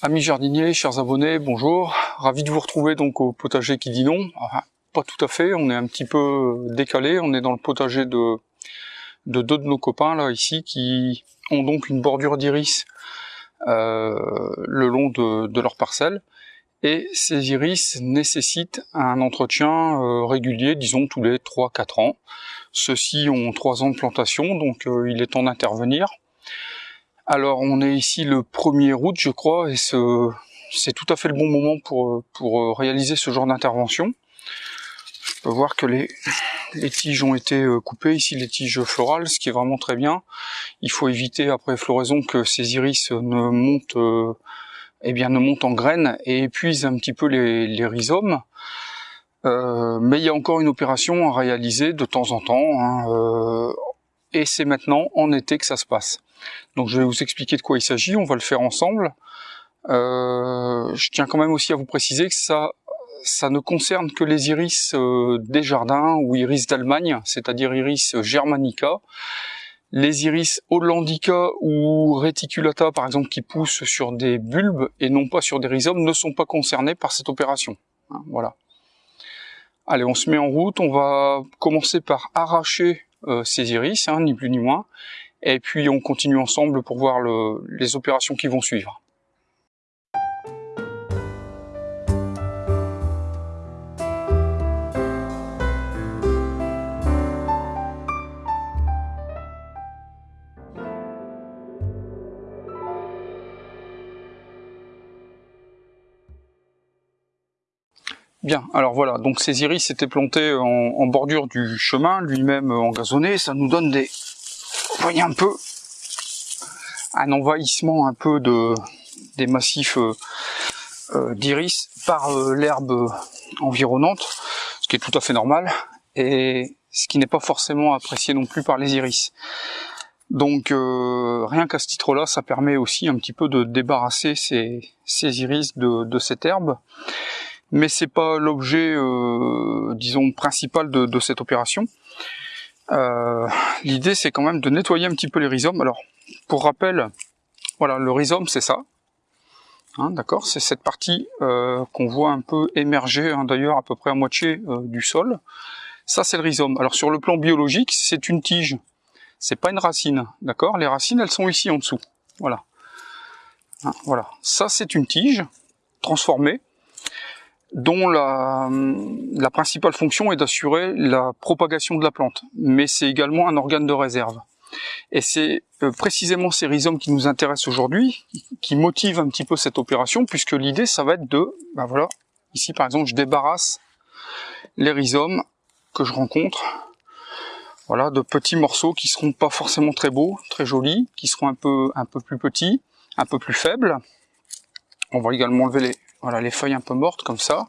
Amis jardiniers, chers abonnés, bonjour. Ravi de vous retrouver donc au potager qui dit non. Pas tout à fait, on est un petit peu décalé. On est dans le potager de, de deux de nos copains là ici qui ont donc une bordure d'iris euh, le long de, de, leur parcelle. Et ces iris nécessitent un entretien euh, régulier, disons tous les 3-4 ans. Ceux-ci ont 3 ans de plantation, donc euh, il est temps d'intervenir. Alors on est ici le 1er août je crois et c'est tout à fait le bon moment pour, pour réaliser ce genre d'intervention. Je peux voir que les, les tiges ont été euh, coupées, ici les tiges florales, ce qui est vraiment très bien. Il faut éviter après floraison que ces iris ne montent, euh, eh bien, ne montent en graines et épuisent un petit peu les, les rhizomes. Euh, mais il y a encore une opération à réaliser de temps en temps, hein, euh, et c'est maintenant en été que ça se passe. Donc je vais vous expliquer de quoi il s'agit, on va le faire ensemble. Euh, je tiens quand même aussi à vous préciser que ça, ça ne concerne que les iris euh, des jardins ou iris d'Allemagne, c'est-à-dire iris germanica. Les iris hollandica ou reticulata, par exemple, qui poussent sur des bulbes et non pas sur des rhizomes, ne sont pas concernés par cette opération. Hein, voilà. Allez, on se met en route. On va commencer par arracher euh, ces iris, hein, ni plus ni moins, et puis on continue ensemble pour voir le, les opérations qui vont suivre. Alors voilà, donc ces iris étaient plantés en, bordure du chemin, lui-même engazonné, ça nous donne des, vous voyez un peu, un envahissement un peu de des massifs euh, euh, d'iris par euh, l'herbe environnante, ce qui est tout à fait normal, et ce qui n'est pas forcément apprécié non plus par les iris. Donc euh, rien qu'à ce titre-là, ça permet aussi un petit peu de débarrasser ces, ces iris de cette herbe mais c'est pas l'objet, euh, disons, principal de, cette opération. Euh, L'idée, c'est quand même de nettoyer un petit peu les rhizomes. Alors, pour rappel, voilà, le rhizome, c'est ça. Hein, D'accord C'est cette partie euh, qu'on voit un peu émerger, hein, d'ailleurs, à peu près à moitié du sol. Ça, c'est le rhizome. Alors, sur le plan biologique, c'est une tige. C'est pas une racine, d'accord? Les racines, elles sont ici en dessous. Voilà. Hein, voilà. Ça, c'est une tige transformée dont la, principale fonction est d'assurer la propagation de la plante, mais c'est également un organe de réserve. Et c'est euh, précisément ces rhizomes qui nous intéressent aujourd'hui, qui motivent un petit peu cette opération, puisque l'idée, ça va être de, ben voilà, ici par exemple, je débarrasse les rhizomes que je rencontre, voilà, de petits morceaux qui seront pas forcément très beaux, très jolis, qui seront un peu, un peu plus petits, un peu plus faibles. On va également enlever les, voilà, les feuilles un peu mortes comme ça.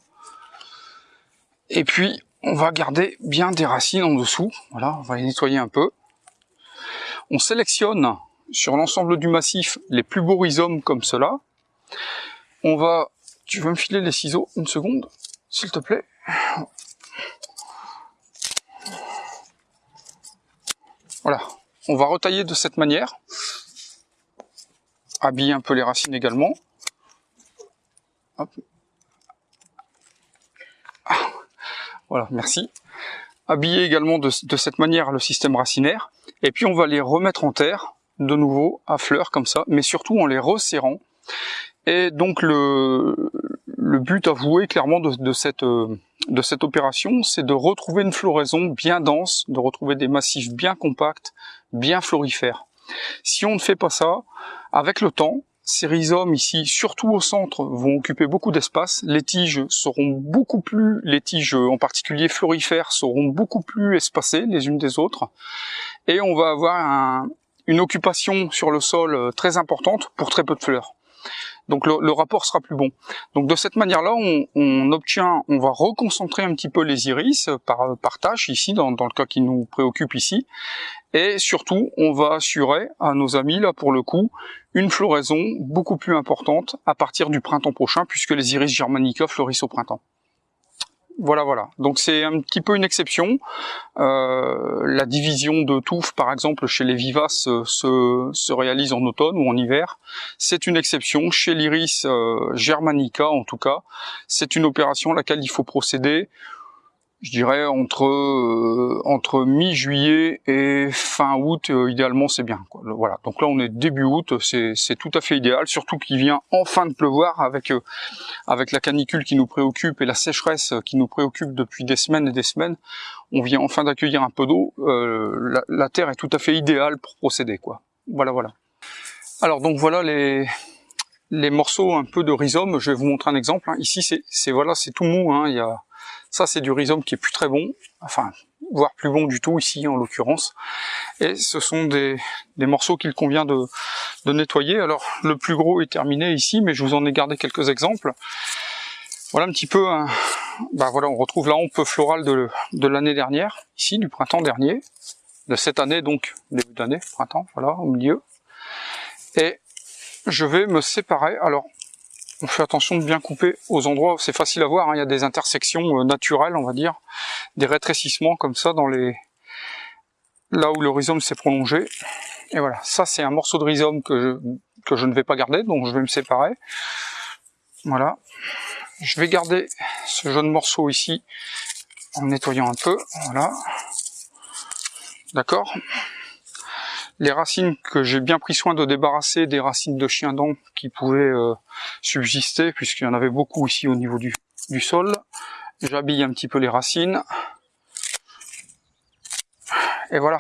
Et puis, on va garder bien des racines en dessous. Voilà, on va les nettoyer un peu. On sélectionne sur l'ensemble du massif les plus beaux rhizomes comme cela. On va... Tu veux me filer les ciseaux une seconde, s'il te plaît? Voilà. On va retailler de cette manière. Habiller un peu les racines également. Ah, voilà, merci. Habiller également de, cette manière le système racinaire. Et puis on va les remettre en terre, de nouveau, à fleurs comme ça, mais surtout en les resserrant. Et donc le, but avoué clairement cette, de cette opération, c'est de retrouver une floraison bien dense, de retrouver des massifs bien compacts, bien florifères. Si on ne fait pas ça, avec le temps, ces rhizomes ici, surtout au centre, vont occuper beaucoup d'espace. Les tiges seront beaucoup plus, les tiges en particulier florifères, seront beaucoup plus espacées les unes des autres. Et on va avoir une occupation sur le sol euh, très importante pour très peu de fleurs. Donc le, rapport sera plus bon. Donc de cette manière-là, on, obtient, on va reconcentrer un petit peu les iris par, par tâche ici, dans, dans le cas qui nous préoccupe ici, et surtout, on va assurer à nos amis, là pour le coup, une floraison beaucoup plus importante à partir du printemps prochain, puisque les iris germanica fleurissent au printemps. Voilà, voilà. Donc c'est un petit peu une exception. Euh, la division de touffe, par exemple, chez les vivaces, euh, se, se réalise en automne ou en hiver. C'est une exception. Chez l'iris euh, germanica, en tout cas, c'est une opération à laquelle il faut procéder je dirais entre euh, entre mi-juillet et fin août euh, idéalement c'est bien quoi. voilà donc là on est début août c'est tout à fait idéal surtout qu'il vient enfin de pleuvoir avec euh, avec la canicule qui nous préoccupe et la sécheresse qui nous préoccupe depuis des semaines et des semaines on vient enfin d'accueillir un peu d'eau la, la, terre est tout à fait idéale pour procéder quoi voilà voilà alors donc voilà les les morceaux un peu de rhizome je vais vous montrer un exemple hein. ici c'est c'est voilà c'est tout mou hein. il y a ça, c'est du rhizome qui est plus très bon, enfin, voire plus bon du tout ici en l'occurrence. Et ce sont des, morceaux qu'il convient de, nettoyer. Alors, le plus gros est terminé ici, mais je vous en ai gardé quelques exemples. Voilà un petit peu, bah voilà, on retrouve la hampe florale de, de l'année dernière, ici, du printemps dernier, de cette année donc, début d'année, printemps, voilà, au milieu. Et je vais me séparer. Alors, on fait attention de bien couper aux endroits, c'est facile à voir, hein. il y a des intersections euh, naturelles, on va dire, des rétrécissements comme ça dans les là où le rhizome s'est prolongé. Et voilà, ça c'est un morceau de rhizome que je, que je ne vais pas garder, donc je vais me séparer. Voilà. Je vais garder ce jaune morceau ici en nettoyant un peu, voilà. D'accord les racines que j'ai bien pris soin de débarrasser des racines de chien dent qui pouvaient euh, subsister, puisqu'il y en avait beaucoup ici au niveau du, du sol. J'habille un petit peu les racines. Et voilà.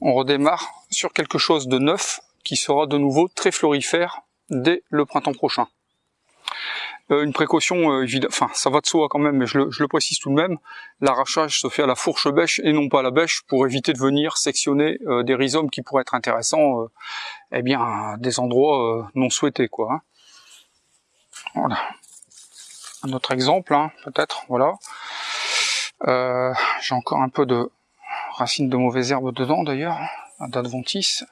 On redémarre sur quelque chose de neuf qui sera de nouveau très florifère dès le printemps prochain. Euh, une précaution, euh, enfin ça va de soi quand même, mais je le, précise tout de même, l'arrachage se fait à la fourche bêche et non pas à la bêche pour éviter de venir sectionner euh, des rhizomes qui pourraient être intéressants eh bien, des endroits non souhaités. quoi. Hein. Voilà. Un autre exemple, hein, peut-être, voilà. J'ai encore un peu de racines de mauvaises herbes dedans d'ailleurs, un d'adventice.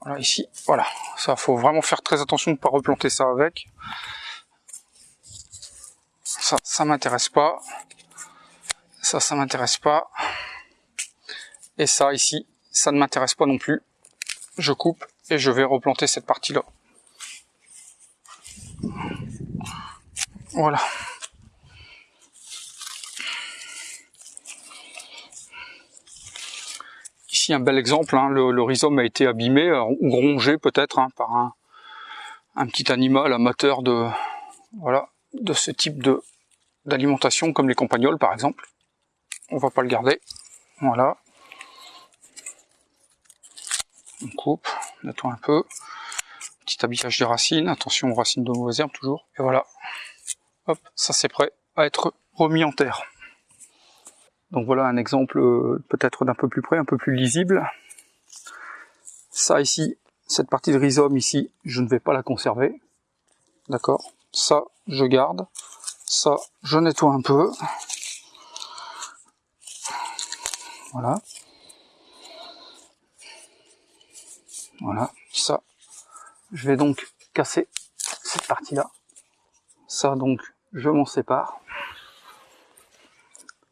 Voilà, ici, voilà. Ça, faut vraiment faire très attention de ne pas replanter ça avec ça, ça m'intéresse pas. Ça, ça m'intéresse pas. Et ça, ici, ça ne m'intéresse pas non plus. Je coupe et je vais replanter cette partie-là. Voilà. Ici un bel exemple, hein. le, rhizome a été abîmé ou rongé peut-être hein, par un, un, petit animal amateur de voilà de ce type de d'alimentation comme les campagnols par exemple. On va pas le garder. Voilà. On coupe, on nettoie un peu. Petit habillage des racines, attention aux racines de mauvaises herbes toujours. Et voilà. Hop, ça c'est prêt à être remis en terre. Donc voilà un exemple euh, peut-être d'un peu plus près, un peu plus lisible. Ça ici, cette partie de rhizome ici, je ne vais pas la conserver. D'accord? Ça, je garde. Ça, je nettoie un peu. Voilà. Voilà, ça. Je vais donc casser cette partie-là. Ça, donc, je m'en sépare.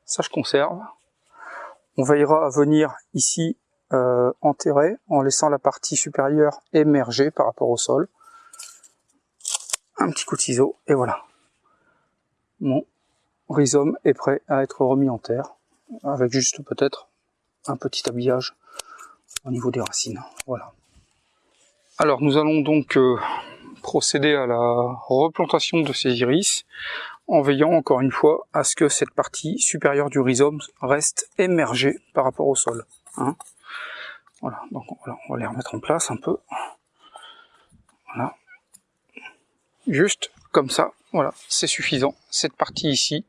Ça, je conserve. On veillera à venir ici euh, enterrer en laissant la partie supérieure émerger par rapport au sol. Un petit coup de ciseau, et voilà mon rhizome est prêt à être remis en terre, avec juste peut-être un petit habillage au niveau des racines. Voilà. Alors nous allons donc euh, procéder à la replantation de ces iris en veillant encore une fois à ce que cette partie supérieure du rhizome reste émergée par rapport au sol. Hein. voilà, donc on va les remettre en place un peu. Voilà. Juste comme ça, voilà, c'est suffisant. Cette partie ici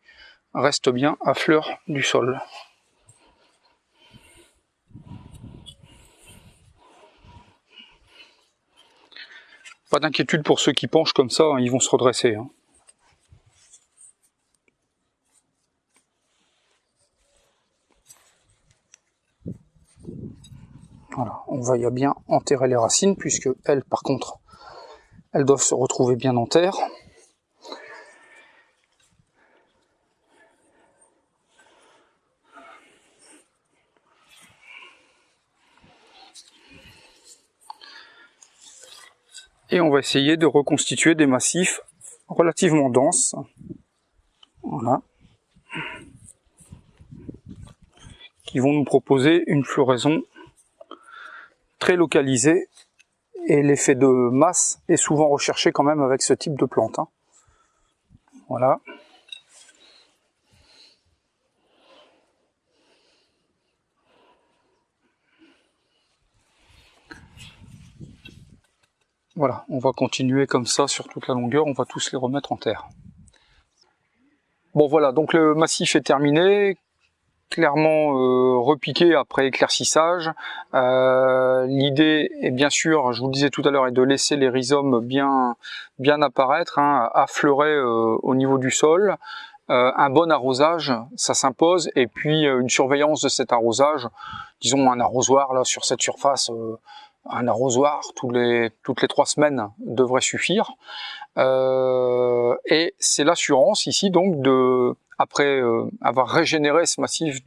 reste bien à fleur du sol. Pas d'inquiétude pour ceux qui penchent comme ça, hein, ils vont se redresser. Hein. Voilà, on va y bien enterrer les racines, puisque elles, par contre, elles doivent se retrouver bien en terre. Et on va essayer de reconstituer des massifs relativement denses. Voilà. Qui vont nous proposer une floraison très localisée. Et l'effet de masse est souvent recherché quand même avec ce type de plante. Hein. Voilà. Voilà, on va continuer comme ça sur toute la longueur, on va tous les remettre en terre. Bon voilà, donc le massif est terminé, clairement euh, repiqué après éclaircissage. Euh, l'idée est bien sûr, je vous le disais tout à l'heure, est de laisser les rhizomes bien, bien apparaître, hein, affleurer euh, au niveau du sol. un bon arrosage, ça s'impose, et puis une surveillance de cet arrosage, disons un arrosoir là sur cette surface un arrosoir les, toutes les trois semaines devrait suffire. Euh, et c'est l'assurance ici donc de, après euh, avoir régénéré ce massif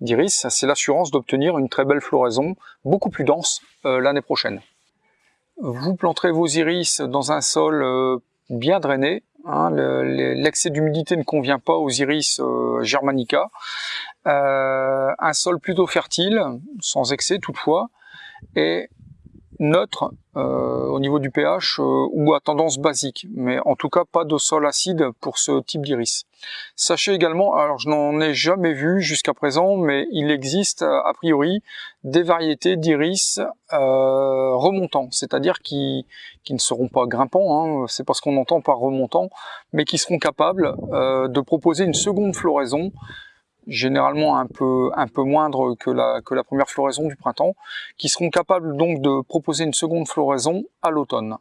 d'iris, c'est l'assurance d'obtenir une très belle floraison, beaucoup plus dense euh, l'année prochaine. Vous planterez vos iris dans un sol bien drainé. Hein, L'excès d'humidité ne convient pas aux iris germanica. un sol plutôt fertile, sans excès toutefois, est neutre euh, au niveau du pH euh, ou à tendance basique, mais en tout cas pas de sol acide pour ce type d'iris. Sachez également, alors je n'en ai jamais vu jusqu'à présent, mais il existe a priori des variétés d'iris euh, remontants, c'est-à-dire qui, qui ne seront pas grimpants, hein, c'est pas ce qu'on entend par remontant, mais qui seront capables de proposer une seconde floraison généralement un peu, un peu moindre que la, que la première floraison du printemps, qui seront capables donc de proposer une seconde floraison à l'automne.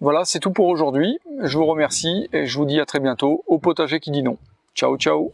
Voilà, c'est tout pour aujourd'hui. Je vous remercie et je vous dis à très bientôt au potager qui dit non. Ciao, ciao